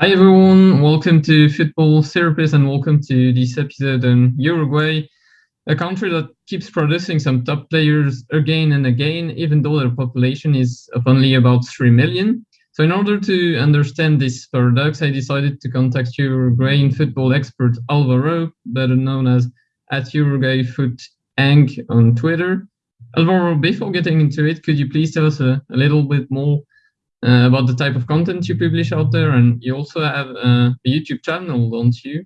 Hi everyone, welcome to Football Therapists and welcome to this episode on Uruguay, a country that keeps producing some top players again and again, even though their population is of only about 3 million. So in order to understand this paradox, I decided to contact Uruguayan football expert Alvaro, better known as at Uruguay Foot Ang on Twitter. Alvaro, before getting into it, could you please tell us a, a little bit more about the type of content you publish out there. And you also have uh, a YouTube channel, don't you?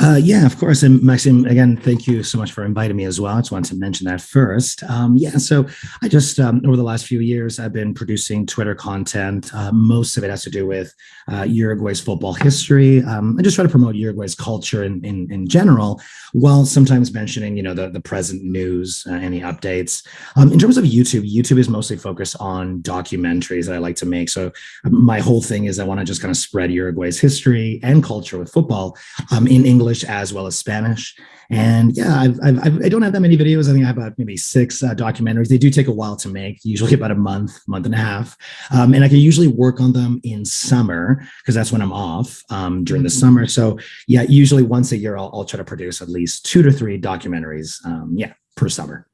Uh, yeah, of course. And Maxime, again, thank you so much for inviting me as well. I just wanted to mention that first. Um, yeah, so I just, um, over the last few years, I've been producing Twitter content. Uh, most of it has to do with uh, Uruguay's football history. Um, I just try to promote Uruguay's culture in, in, in, general, while sometimes mentioning, you know, the, the present news, uh, any updates. Um, in terms of YouTube, YouTube is mostly focused on documentaries that I like to make. So um, my whole thing is I want to just kind of spread Uruguay's history and culture with football um, in English English as well as Spanish. And yeah, I've, I've, I do not have that many videos. I think I have about maybe six uh, documentaries. They do take a while to make, usually about a month, month and a half. Um, and I can usually work on them in summer because that's when I'm off um, during the summer. So yeah, usually once a year, I'll, I'll try to produce at least two to three documentaries. Um, yeah, per summer.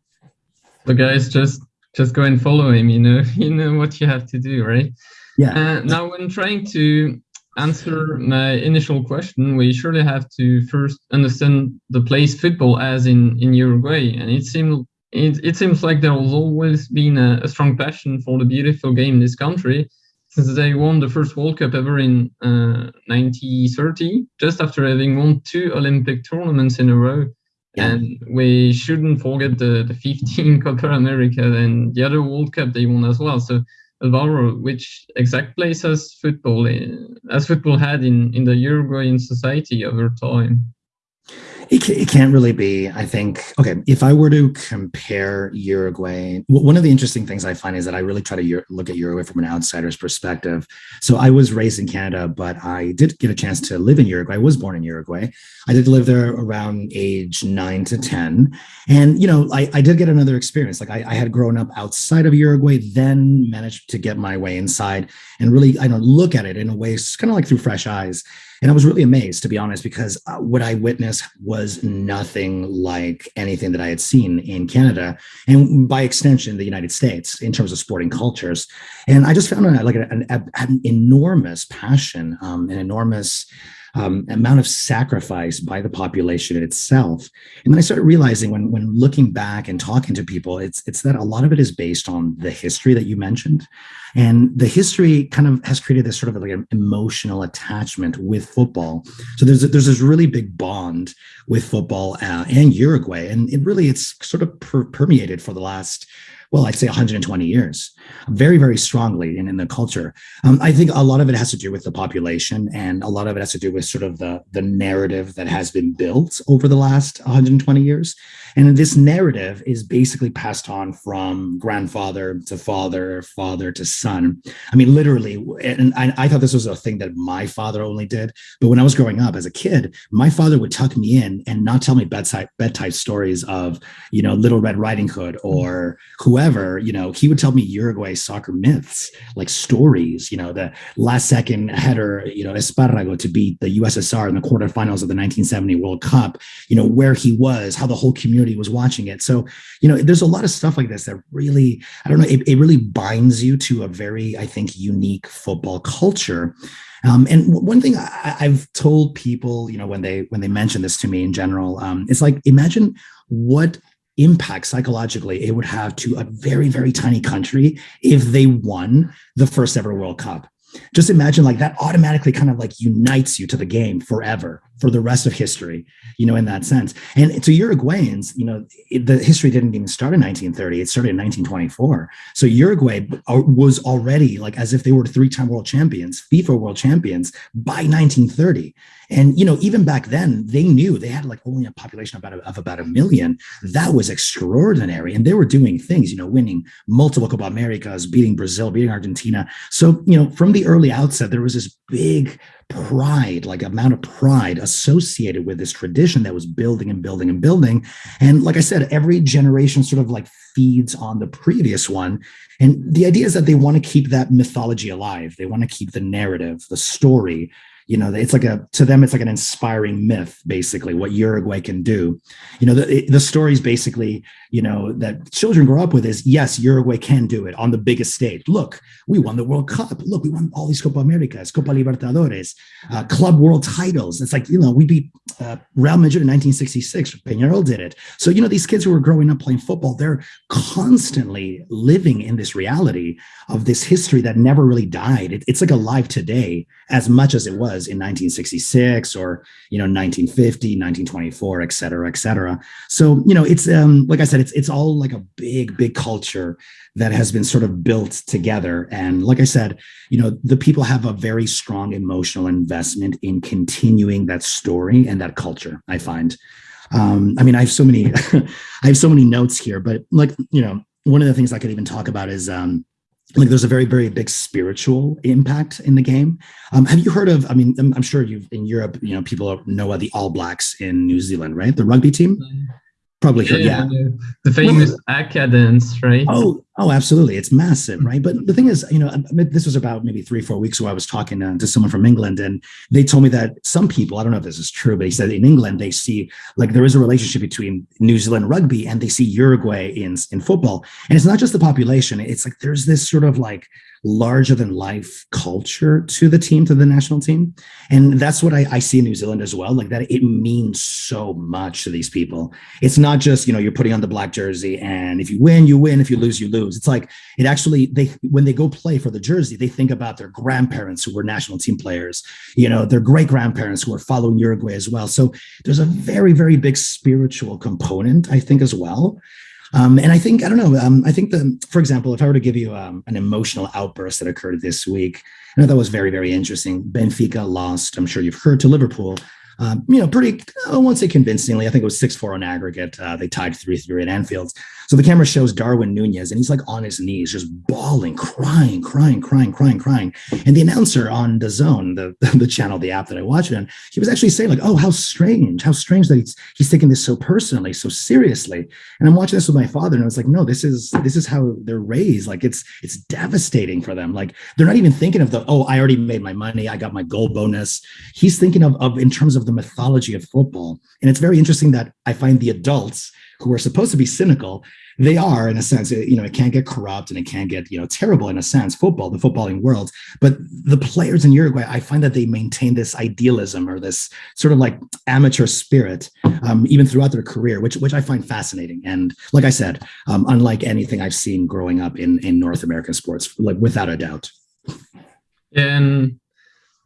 So guys, just just go and follow him. You know, you know what you have to do, right? Yeah. Uh, now, when trying to answer my initial question, we surely have to first understand the place football as in, in Uruguay. And it seems it, it seems like there has always been a, a, strong passion for the beautiful game in this country since they won the first World Cup ever in uh, 1930, just after having won two Olympic tournaments in a row. Yeah. And we shouldn't forget the, the 15 Copa America and the other World Cup they won as well. So Alvaro, which exact place has football in, as football had in, in the Uruguayan society over time? It, it can't really be, I think, okay, if I were to compare Uruguay, one of the interesting things I find is that I really try to look at Uruguay from an outsider's perspective. So I was raised in Canada, but I did get a chance to live in Uruguay. I was born in Uruguay. I did live there around age nine to 10. And, you know, I, I did get another experience. Like I, I had grown up outside of Uruguay, then managed to get my way inside and really, I don't look at it in a way, kind of like through fresh eyes. And I was really amazed, to be honest, because uh, what I witnessed was nothing like anything that I had seen in Canada and by extension, the United States in terms of sporting cultures. And I just found like an, an, an enormous passion, um, an enormous um, amount of sacrifice by the population itself. And then I started realizing when, when looking back and talking to people, it's, it's that a lot of it is based on the history that you mentioned. And the history kind of has created this sort of like an emotional attachment with football. So there's, there's this really big bond with football uh, and Uruguay. And it really, it's sort of per permeated for the last well, I'd say 120 years, very, very strongly in, in the culture. Um, I think a lot of it has to do with the population and a lot of it has to do with sort of the, the narrative that has been built over the last 120 years. And this narrative is basically passed on from grandfather to father, father to son. I mean, literally, and I, I thought this was a thing that my father only did. But when I was growing up as a kid, my father would tuck me in and not tell me bedside bedtime stories of, you know, Little Red Riding Hood or whoever However, you know, he would tell me Uruguay soccer myths, like stories, you know, the last second header, you know, Esparrago to beat the USSR in the quarterfinals of the 1970 World Cup, you know, where he was, how the whole community was watching it. So, you know, there's a lot of stuff like this that really, I don't know, it, it really binds you to a very, I think, unique football culture. Um, and one thing I, have told people, you know, when they when they mention this to me in general, um, it's like imagine what impact psychologically it would have to a very, very tiny country if they won the first ever World Cup. Just imagine like that automatically kind of like unites you to the game forever for the rest of history, you know, in that sense. And to Uruguayans, you know, the history didn't even start in 1930. It started in 1924. So Uruguay uh, was already like as if they were three-time world champions, FIFA world champions by 1930. And, you know, even back then they knew they had like only a population about, a, of about a million. That was extraordinary. And they were doing things, you know, winning multiple Copa Americas, beating Brazil, beating Argentina. So, you know, from the early outset, there was this big pride, like amount of pride associated with this tradition that was building and building and building. And like I said, every generation sort of like feeds on the previous one. And the idea is that they want to keep that mythology alive. They want to keep the narrative, the story, you know it's like a to them it's like an inspiring myth basically what uruguay can do you know the, the stories basically you know that children grow up with is yes uruguay can do it on the biggest stage. Look we won the world cup. Look we won all these copa americas copa libertadores uh, club world titles. It's like you know we beat uh, real madrid in 1966 peñarol did it. So you know these kids who are growing up playing football they're constantly living in this reality of this history that never really died. It, it's like alive today as much as it was in 1966 or you know 1950 1924 et cetera et cetera. So you know it's um like i said it's it's all like a big big culture that has been sort of built together. And like i said you know the people have a very strong emotional investment in continuing that story and that culture i find. Um i mean i have so many i have so many notes here but like you know one of the things i could even talk about is um like there's a very very big spiritual impact in the game. Um, have you heard of i mean I'm, I'm, sure you've in europe you know people know the all blacks in new zealand right? The rugby team? Mm-hmm. Probably heard, yeah. yeah. The famous well, right? Oh, oh, absolutely. It's massive, right? But the thing is, you know, this was about maybe three, four weeks ago. I was talking to, to someone from England, and they told me that some people, I don't know if this is true, but he said in England they see like there is a relationship between New Zealand rugby and they see Uruguay in in football, and it's not just the population. It's like there's this sort of like larger than life culture to the team, to the national team. And that's what I, I, see in New Zealand as well. Like that, it means so much to these people. It's not just, you know, you're putting on the black jersey and if you win, you win. If you lose, you lose. It's like it actually, they, when they go play for the jersey, they think about their grandparents who were national team players, you know, their great grandparents who are following Uruguay as well. So there's a very, very big spiritual component, I think, as well. Um, and I think, I don't know, um, I think the, for example, if I were to give you um, an emotional outburst that occurred this week, I know that was very, very interesting. Benfica lost, I'm sure you've heard, to Liverpool um, you know, pretty, I won't say convincingly. I think it was 6 4 on aggregate. Uh, they tied 3 3 at Anfield. So the camera shows Darwin Nunez, and he's like on his knees, just bawling, crying, crying, crying, crying, crying. And the announcer on DAZN, the, the channel, the app that I watch it on, he was actually saying, like, oh, how strange, how strange that he's he's taking this so personally, so seriously. And I'm watching this with my father, and I was like, no, this is this is how they're raised. Like it's it's devastating for them. Like they're not even thinking of the, oh, I already made my money, I got my goal bonus. He's thinking of, of in terms of the mythology of football. And it's very interesting that I find the adults who are supposed to be cynical, they are in a sense, you know, it can get corrupt and it can get, you know, terrible in a sense, football, the footballing world. But the players in Uruguay, I find that they maintain this idealism or this sort of like amateur spirit, um, even throughout their career, which which I find fascinating. And like I said, um, unlike anything I've seen growing up in in North American sports, like without a doubt. And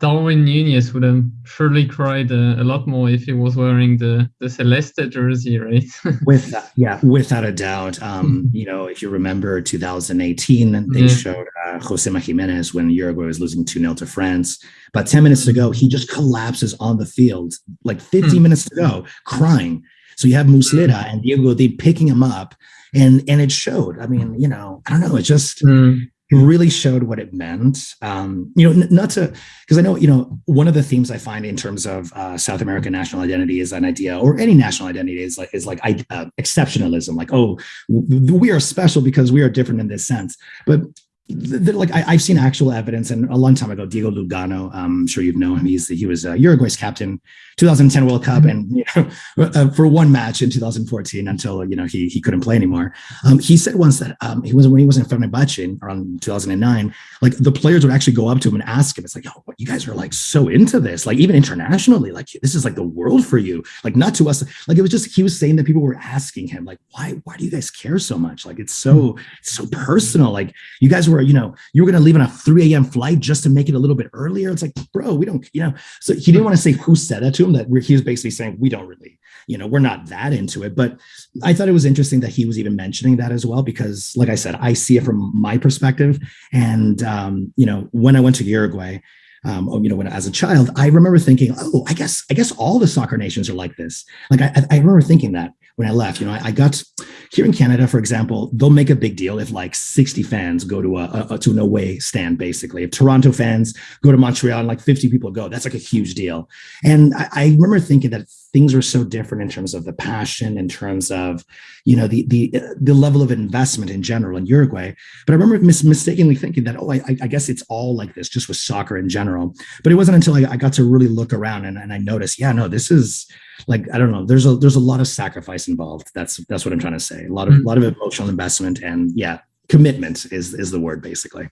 Darwin Nunez would have surely cried uh, a lot more if he was wearing the the Celeste jersey, right? With yeah, without a doubt. Um, you know, if you remember 2018, they yeah. showed uh, Josema Gimenez when Uruguay was losing 2 0 to France. About 10 minutes ago, he just collapses on the field, like 15 hmm. minutes ago, crying. So you have Muslera and Diego they picking him up, and and it showed. I mean, you know, I don't know, it just. Mm really showed what it meant. Um, you know, not to because I know you know one of the themes I find in terms of uh, South American national identity is an idea, or any national identity is like is like uh, exceptionalism. Like, oh, we are special because we are different in this sense. But like I, have seen actual evidence, and a long time ago, Diego Lugano, um, I'm sure you know him. He's he was uh, Uruguay's captain, 2010 World Cup, mm-hmm. and you know, uh, for one match in 2014 until you know he he couldn't play anymore. Um, he said once that um, he was when he was in Fenerbahce around 2009, like the players would actually go up to him and ask him, "It's like, oh, you guys are like so into this, like even internationally, like this is like the world for you, like not to us. Like it was just he was saying that people were asking him, like, why why do you guys care so much? Like it's so it's so personal. Like you guys were you know, you were going to leave on a 3 a.m. flight just to make it a little bit earlier. It's like, bro, we don't, you know. So he didn't want to say who said that to him. That he was basically saying we don't really, you know, we're not that into it. But I thought it was interesting that he was even mentioning that as well because, like I said, I see it from my perspective. And um, you know, when I went to Uruguay, um, you know, when as a child, I remember thinking, oh, I guess, I guess all the soccer nations are like this. Like I, I remember thinking that when I left. You know, I, I, got here in Canada, for example, they'll make a big deal if like 60 fans go to a, a, to an away stand. Basically, if Toronto fans go to Montreal and like 50 people go, that's like a huge deal. And I, I remember thinking that things were so different in terms of the passion, in terms of, you know, the the the level of investment in general in Uruguay. But I remember mis- mistakenly thinking that, oh, I, I, guess it's all like this, just with soccer in general. But it wasn't until I, I got to really look around and, and I noticed, yeah, no, this is like I don't know. There's a there's a lot of sacrifice involved. That's that's what I'm trying to say. A lot of a mm. lot of emotional investment and yeah, commitment is is the word basically.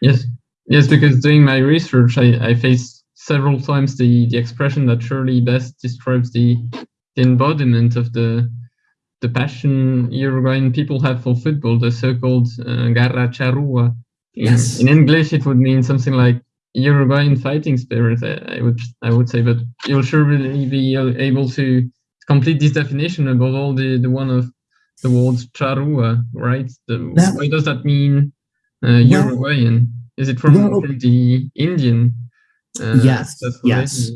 Yes, yes, because doing my research, I I faced several times the the expression that surely best describes the the embodiment of the the passion Uruguayan people have for football, the so-called uh, garra charrua. Yes. in English, it would mean something like Uruguayan fighting spirit. I, I would I would say, but you'll surely be able to complete this definition above all the the one of the word charrua, right? The, that, why does that mean uh, Uruguayan? Is it from, from the Indian? Uh, yes. Yes.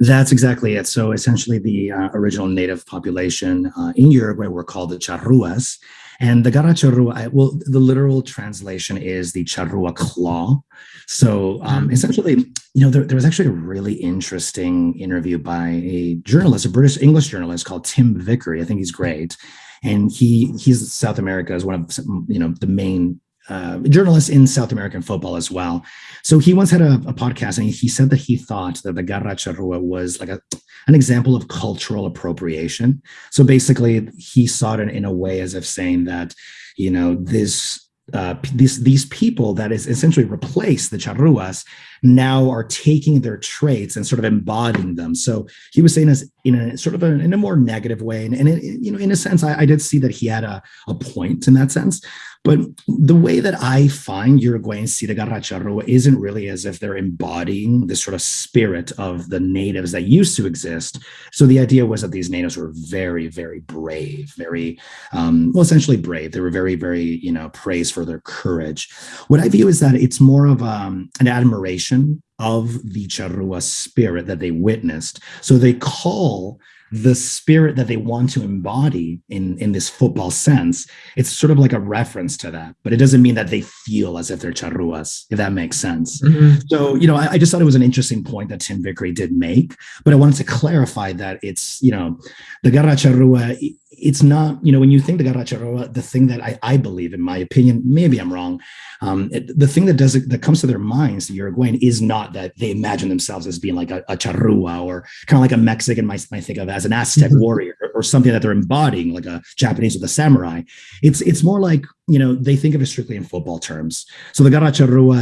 That's exactly it. So essentially, the uh, original native population uh, in Uruguay were called the charruas. And the garra charrua, well, the literal translation is the charrua claw. So um, mm. essentially, you know, there, there, was actually a really interesting interview by a journalist, a British English journalist called Tim Vickery. I think he's great. And he he's South America is one of you know the main uh, journalist in South American football as well. So he once had a, a podcast and he said that he thought that the Garra Charrua was like a, an example of cultural appropriation. So basically, he saw it in, in a way as if saying that, you know, this uh, these these people that is essentially replaced the charruas now are taking their traits and sort of embodying them. So he was saying as in a sort of a, in a more negative way, and, and it, you know, in a sense, I, I, did see that he had a, a point in that sense. But the way that I find Uruguayan Sida Garra Charrua isn't really as if they're embodying this sort of spirit of the natives that used to exist. So the idea was that these natives were very, very brave, very, um, well, essentially brave. They were very, very, you know, praised for their courage. What I view is that it's more of um, an admiration of the Charrua spirit that they witnessed. So they call the spirit that they want to embody in in this football sense it's sort of like a reference to that but it doesn't mean that they feel as if they're charruas if that makes sense mm-hmm. so you know I, I, just thought it was an interesting point that tim vickery did make but i wanted to clarify that it's you know the garra charrua it's not, you know, when you think the Garra the thing that I, I believe, in my opinion, maybe I'm wrong, um, it, the thing that does it, that comes to their minds, the Uruguayan, is not that they imagine themselves as being like a, a charrua or kind of like a Mexican might, might think of as an Aztec mm-hmm. warrior or, or, something that they're embodying, like a Japanese with a samurai. It's it's more like you know they think of it strictly in football terms. So the Garra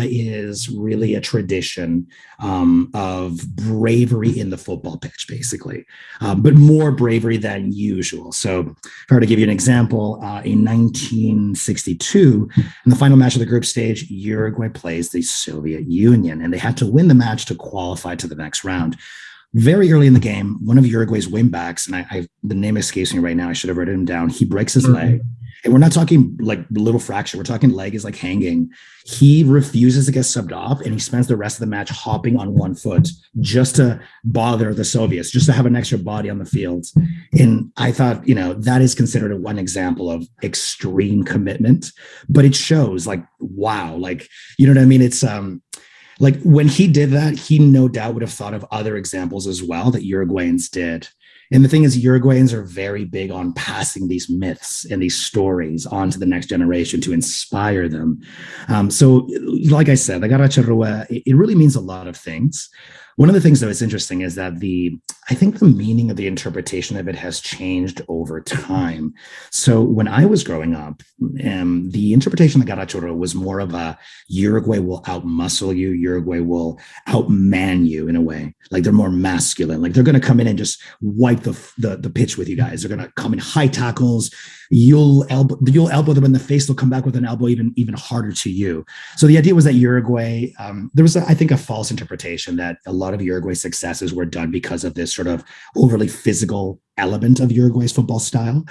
is really a tradition um, of bravery in the football pitch, basically, um, but more bravery than usual. So if I were to give you an example, uh, in 1962, in the final match of the group stage, Uruguay plays the Soviet Union, and they had to win the match to qualify to the next round. Very early in the game, one of Uruguay's wingbacks, and I, I the name escapes me right now. I should have written him down. He breaks his mm-hmm. leg and we're not talking like little fracture. We're talking leg is like hanging. He refuses to get subbed off, and he spends the rest of the match hopping on one foot just to bother the Soviets, just to have an extra body on the field. And I thought, you know, that is considered one example of extreme commitment, but it shows like, wow, like, you know what I mean? It's um like when he did that, he no doubt would have thought of other examples as well that Uruguayans did and the thing is, Uruguayans are very big on passing these myths and these stories on to the next generation to inspire them. Um, so, like I said, the Garra Charrua, it really means a lot of things. One of the things that is interesting is that the I think the meaning of the interpretation of it has changed over time. So when I was growing up, um, the interpretation of the Garra Charrua was more of a Uruguay will outmuscle you, Uruguay will outman you in a way. Like they're more masculine. Like they're going to come in and just wipe the, the the pitch with you guys. They're going to come in high tackles. You'll elbow you'll elbow them in the face. They'll come back with an elbow even even harder to you. So the idea was that Uruguay, um, there was a, I think a false interpretation that a lot of Uruguay's successes were done because of this sort of overly physical element of Uruguay's football style.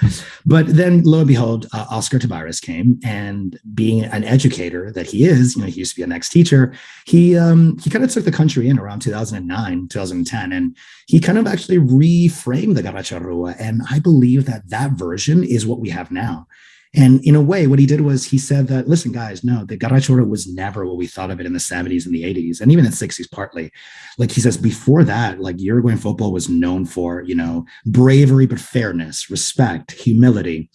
But then, lo and behold, uh, Oscar Tabarez came, and being an educator that he is, you know, he used to be an ex-teacher. He um, he kind of took the country in around 2009, 2010, and he kind of actually reframed the Garra Charrua. And I believe that that version is what we have now. And in a way, what he did was he said that, listen, guys, no, the Garra was never what we thought of it in the 70s and the 80s, and even in the 60s, partly. Like he says, before that, like Uruguayan football was known for, you know, bravery, but fairness, respect, humility,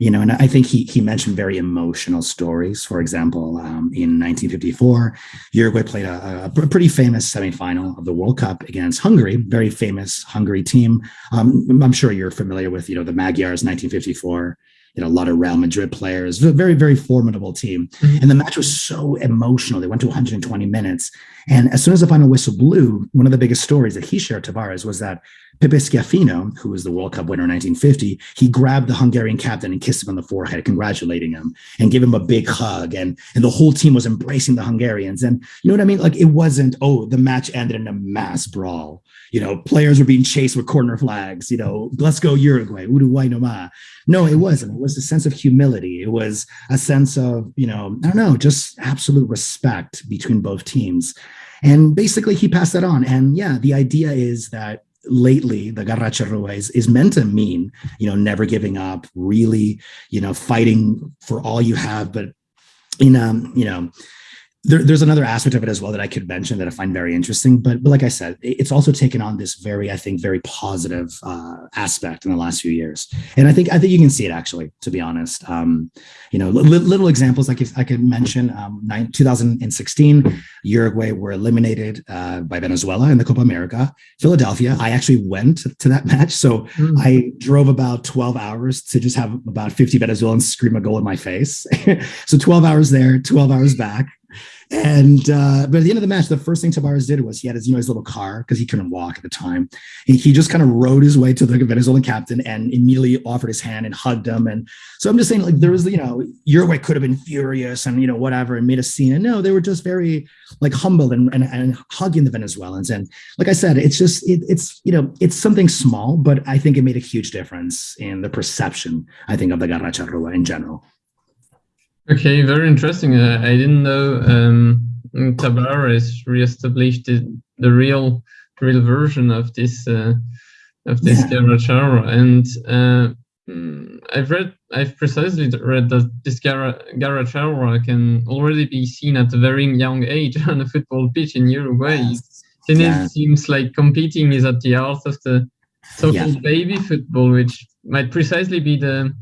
you know, and I think he he mentioned very emotional stories. For example, um, in 1954, Uruguay played a, a, pretty famous semifinal of the World Cup against Hungary, very famous Hungary team. Um, I'm sure you're familiar with, you know, the Magyars 1954 you know, a lot of Real Madrid players, a very, very formidable team. Mm-hmm. And the match was so emotional. They went to 120 minutes. And as soon as the final whistle blew, one of the biggest stories that he shared, Tabarez, was that Schiaffino, who was the World Cup winner in 1950, he grabbed the Hungarian captain and kissed him on the forehead, congratulating him and gave him a big hug. And, and the whole team was embracing the Hungarians. And you know what I mean? Like it wasn't, oh, the match ended in a mass brawl. You know, players were being chased with corner flags, you know, let's go Uruguay, Uruguay no ma. No, it wasn't. It was a sense of humility. It was a sense of, you know, I don't know, just absolute respect between both teams. And basically, he passed that on. And yeah, the idea is that lately the Garra Charrua is, is meant to mean, you know, never giving up, really, you know, fighting for all you have, but in um, you know, there, there's another aspect of it as well that I could mention that I find very interesting. But, but like I said, it's also taken on this very, I think, very positive uh, aspect in the last few years. And I think I think you can see it actually, to be honest. Um, you know, li- little examples like if I could mention, um, nine, 2016, Uruguay were eliminated uh, by Venezuela in the Copa America. Philadelphia, I actually went to that match, so mm. I drove about 12 hours to just have about 50 Venezuelans scream a goal in my face. so 12 hours there, 12 hours back. And uh, but at the end of the match, the first thing Tabarez did was he had his you know his little car because he couldn't walk at the time. He, he just kind of rode his way to the Venezuelan captain and immediately offered his hand and hugged him. And so I'm just saying, like there was you know Uruguay could have been furious and you know whatever and made a scene. And no, they were just very like humble and and, and hugging the Venezuelans. And like I said, it's just it, it's you know it's something small, but I think it made a huge difference in the perception I think of the Garra Charrua in general. Okay, very interesting. Uh, I didn't know um, Tabarez reestablished the, the real real version of this uh, of this yeah. Garra and uh, mm, I've read I've precisely read that this Garra, Garra can already be seen at a very young age on a football pitch in Uruguay. Yes. Then yeah. it seems like competing is at the heart of the so-called yeah. baby football, which might precisely be the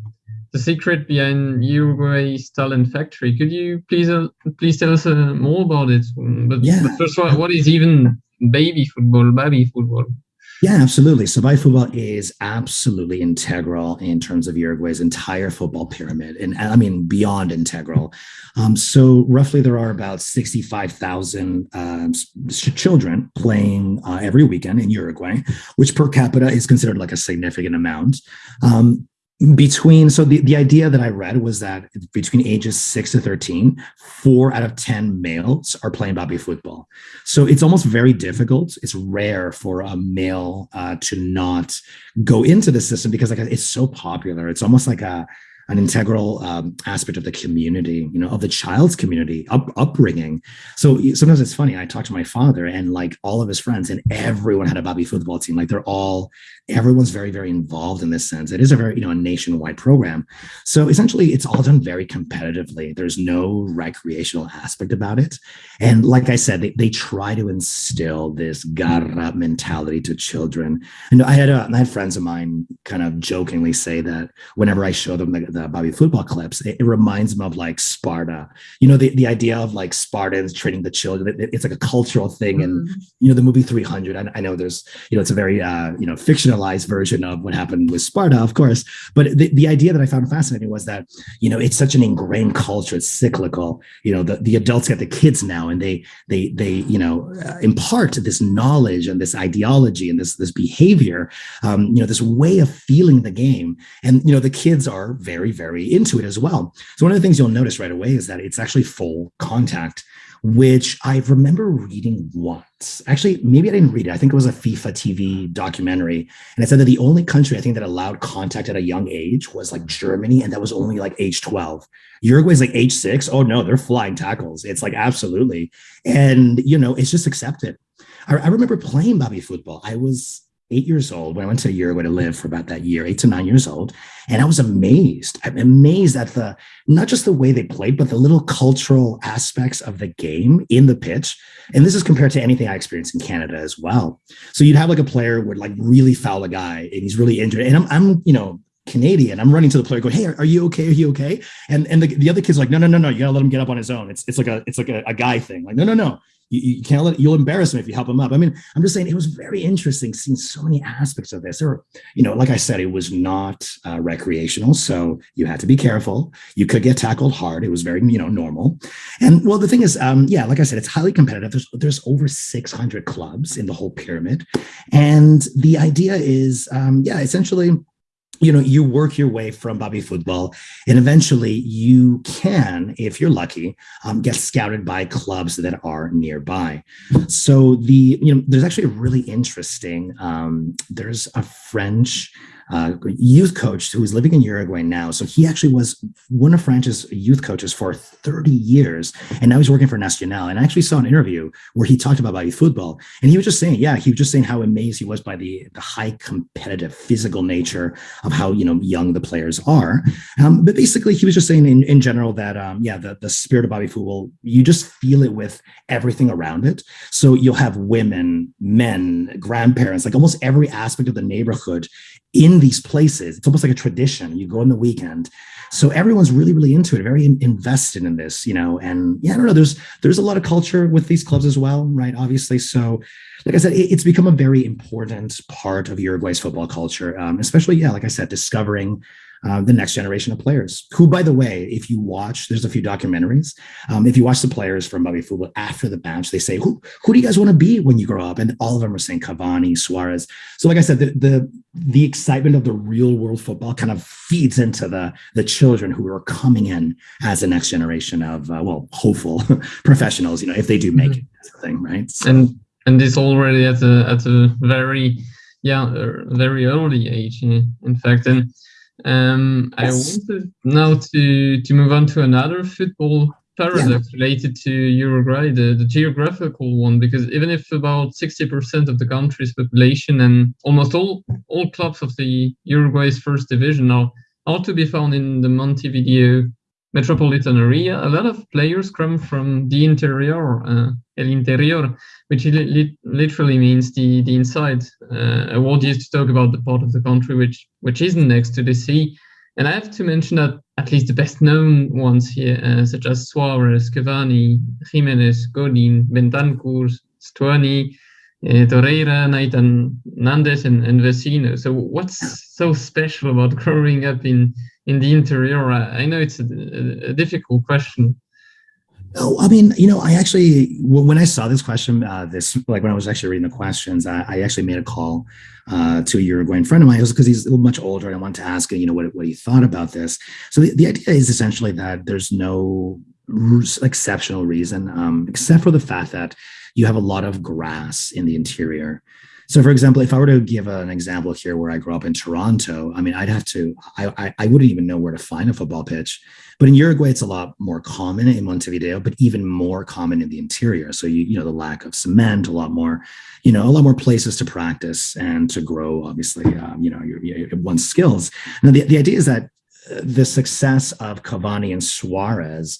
the secret behind Uruguay's talent factory. Could you please uh, please tell us uh, more about it? But, yeah. but first, what, what is even baby football, baby football? Yeah, absolutely. So, baby football is absolutely integral in terms of Uruguay's entire football pyramid, and I mean beyond integral. Um, so, roughly, there are about sixty-five thousand uh, children playing uh, every weekend in Uruguay, which per capita is considered like a significant amount. Um, between so the, the idea that i read was that between ages 6 to 13 4 out of 10 males are playing bobby football. So it's almost very difficult. It's rare for a male uh, to not go into the system because like it's so popular. It's almost like a an integral um, aspect of the community, you know, of the child's community up, upbringing. So sometimes it's funny. I talk to my father and like all of his friends, and everyone had a Bobby football team. Like they're all, everyone's very, very involved in this sense. It is a very, you know, a nationwide program. So essentially, it's all done very competitively. There's no recreational aspect about it. And like I said, they, they try to instill this garra mentality to children. And I had, a, I had friends of mine kind of jokingly say that whenever I show them the, the Bobby football clips, it, it, reminds them of like Sparta. You know, the, the idea of like Spartans training the children. It, it's like a cultural thing. Mm-hmm. And you know, the movie 300. I, I, know there's you know it's a very uh, you know fictionalized version of what happened with Sparta, of course. But the, the idea that I found fascinating was that you know it's such an ingrained culture. It's cyclical. You know, the, the adults get the kids now, and they they they you know uh, impart this knowledge and this ideology and this this behavior. Um, you know, this way of feeling the game. And you know, the kids are very very, very into it as well. So one of the things you'll notice right away is that it's actually full contact, which I remember reading once. Actually, maybe I didn't read it. I think it was a FIFA TV documentary. And it said that the only country I think that allowed contact at a young age was like Germany, and that was only like age 12. Uruguay's like age six. Oh no, they're flying tackles. It's like absolutely. And you know, it's just accepted. I, I remember playing Bobby football. I was eight years old when I went to Uruguay to live for about that year, eight to nine years old. And I was amazed. I'm amazed at the not just the way they played, but the little cultural aspects of the game in the pitch. And this is compared to anything I experienced in Canada as well. So you'd have like a player would like really foul a guy and he's really injured. And I'm, I'm you know, Canadian. I'm running to the player, go, "Hey, are, are, you okay? Are you okay?" And and the, the other kid's like, "No, no, no, no. You gotta let him get up on his own. It's it's like a it's like a, a guy thing. Like, no, no, no. You, you, can't let you'll embarrass him if you help him up. I mean, I'm just saying it was very interesting seeing so many aspects of this. Or, you know, like I said, it was not uh, recreational, so you had to be careful. You could get tackled hard. It was very, you know, normal. And well, the thing is, um, yeah, like I said, it's highly competitive. There's there's over 600 clubs in the whole pyramid, and the idea is, um, yeah, essentially you know you work your way from Bobby football and eventually you can if you're lucky um, get scouted by clubs that are nearby. So the you know there's actually a really interesting um, there's a french uh, youth coach who is living in Uruguay now. So he actually was one of France's youth coaches for 30 years, and now he's working for Nacional. And I actually saw an interview where he talked about football, and he was just saying, yeah, he was just saying how amazed he was by the the high competitive physical nature of how you know young the players are. Um, but basically, he was just saying in, in general that um, yeah, the the spirit of Bobby football, you just feel it with everything around it. So you'll have women, men, grandparents, like almost every aspect of the neighborhood in these places. It's almost like a tradition. You go on the weekend. So everyone's really, really into it, very invested in this, you know. And yeah, I don't know. There's there's a lot of culture with these clubs as well, right? Obviously. So, like I said, it, it's become a very important part of Uruguay's football culture, um, especially yeah, like I said, discovering uh, the next generation of players. Who, by the way, if you watch, there's a few documentaries. Um, if you watch the players from Baby Football after the match, they say, "Who who do you guys want to be when you grow up?" And all of them are saying Cavani, Suarez. So, like I said, the the the excitement of the real world football kind of feeds into the the children who are coming in as the next generation of uh, well, hopeful professionals. You know, if they do make mm-hmm. it, that's the thing, right? So, and and it's already at a at a very yeah very early age in fact and um, yes. I wanted now to to move on to another football paradox yeah. related to Uruguay, the, the geographical one, because even if about 60% of the country's population and almost all all clubs of the Uruguay's first division are are to be found in the Montevideo metropolitan area, a lot of players come from the interior, uh, el interior, which li- literally means the the inside. Uh, a word used to talk about the part of the country which which isn't next to the sea. And I have to mention that at least the best known ones here, uh, such as Suarez, Cavani, Jimenez, Godin, Bentancur, Stuani, uh, Torreira, Nahitan Nández, and, and Vecino. So, what's so special about growing up in in the interior? I know it's a, a, difficult question. Oh, I mean, you know, I actually when I saw this question, uh, this like when I was actually reading the questions, I, I actually made a call uh, to a Uruguayan friend of mine because he's much older, and I wanted to ask him, you know, what what he thought about this. So the, the idea is essentially that there's no exceptional reason, um, except for the fact that you have a lot of grass in the interior. So, for example, if I were to give an example here where I grew up in Toronto, I mean, I'd have to, I, I, I, wouldn't even know where to find a football pitch. But in Uruguay, it's a lot more common in Montevideo, but even more common in the interior. So, you, you know, the lack of cement, a lot more, you know, a lot more places to practice and to grow, obviously, um, you know, your, your, one's skills. Now, the, the idea is that uh, the success of Cavani and Suarez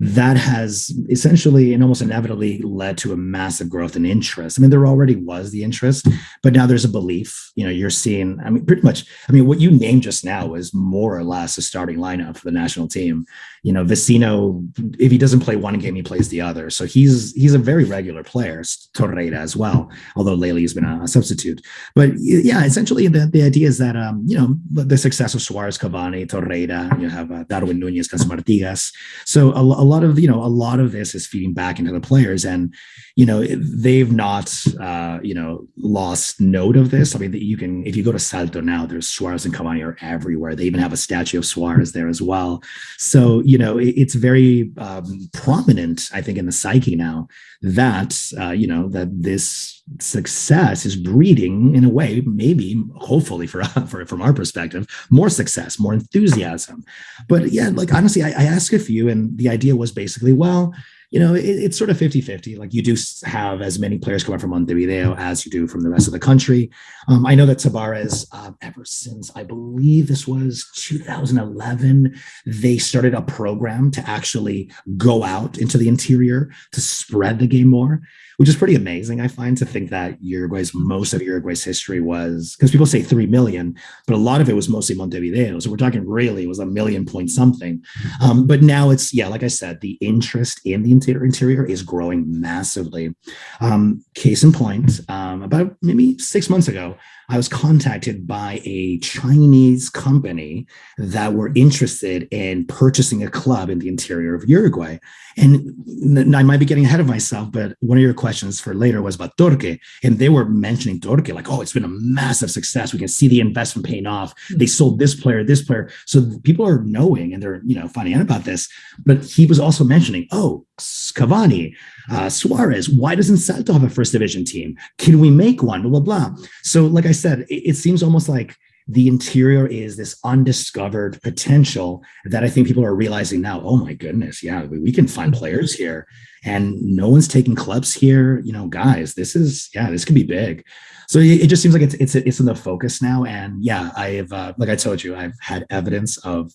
that has essentially and almost inevitably led to a massive growth in interest. I mean, there already was the interest, but now there's a belief. You know, you're seeing, I mean, pretty much, I mean, what you named just now is more or less a starting lineup for the national team. You know, Vecino, if he doesn't play one game, he plays the other. So he's he's a very regular player, Torreira as well, although lately he's been a, substitute. But yeah, essentially the, the idea is that, um, you know, the success of Suarez, Cavani, Torreira, you have uh, Darwin Nunez, Casamartigas. So a, a lot of you know a lot of this is feeding back into the players. And you know they've not uh, you know lost note of this. I mean that you can if you go to salto now there's suarez and cavani are everywhere. They even have a statue of suarez there as well. So you know it, it's very um, prominent i think in the psyche now that uh, you know that this success is breeding in a way maybe hopefully for, for from our perspective more success more enthusiasm. But yeah like honestly I, I asked a few and the idea was basically well you know, it, it's sort of 50 50. Like you do have as many players coming from Montevideo as you do from the rest of the country. Um, I know that Tabarez, uh, ever since I believe this was 2011, they started a program to actually go out into the interior to spread the game more which is pretty amazing. I find to think that Uruguay's most of Uruguay's history was because people say three million, but a lot of it was mostly Montevideo. So we're talking really it was a million point something. Um, but now it's yeah, like I said, the interest in the interior interior is growing massively. Um, case in point, um, about maybe six months ago, I was contacted by a Chinese company that were interested in purchasing a club in the interior of Uruguay. And I might be getting ahead of myself, but one of your questions for later was about Torque. And they were mentioning Torque, like, oh, it's been a massive success. We can see the investment paying off. Hmm. They sold this player, this player. So people are knowing and they're, you know, finding out about this. But he was also mentioning, oh, Cavani, uh, Suarez. Why doesn't Salto have a first division team? Can we make one? Blah, blah, blah. So, like I said, it, it seems almost like the interior is this undiscovered potential that I think people are realizing now. Oh my goodness, yeah, we, we can find players here, and no one's taking clubs here. You know, guys, this is yeah, this could be big. So it, it just seems like it's it's it's in the focus now, and yeah, I've uh, like I told you, I've had evidence of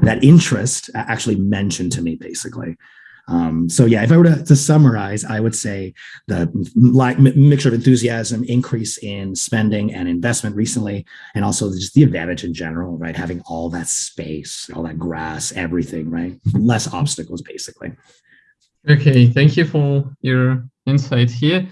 that interest actually mentioned to me basically. Um, so yeah, if I were to, to, summarize, I would say the like mixture of enthusiasm, increase in spending and investment recently, and also just the advantage in general, right? Having all that space, all that grass, everything, right? Less obstacles, basically. Okay, thank you for your insight here.